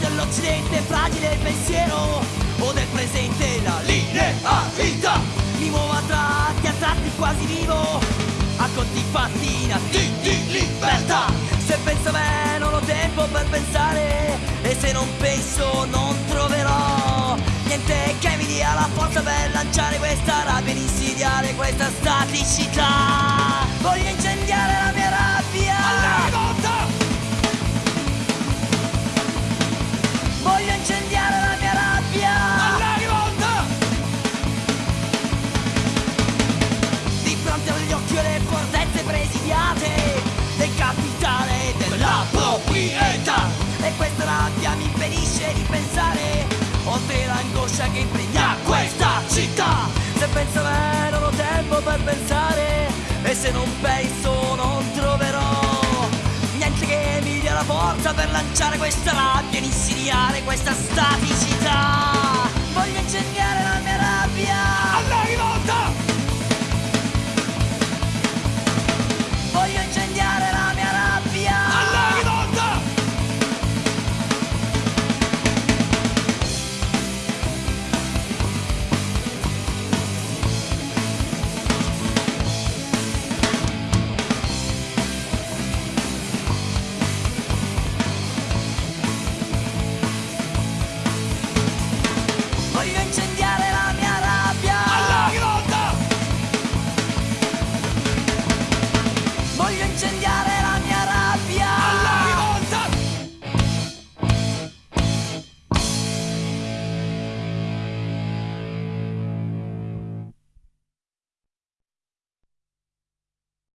Dell'Occidente fragile il pensiero O del presente la linearità Mi muovo a tratti, a tratti quasi vivo A conti fatti nati di libertà. Se penso a non ho tempo per pensare E se non penso non lanciare questa rabbia ed questa staticità l'angoscia che impregna questa città. Se penso me non ho tempo per pensare E se non penso non troverò Niente che mi dia la forza per lanciare questa rabbia ed insidiare questa staticità Voglio incendiare la mia rabbia. Alla grotta! Voglio incendiare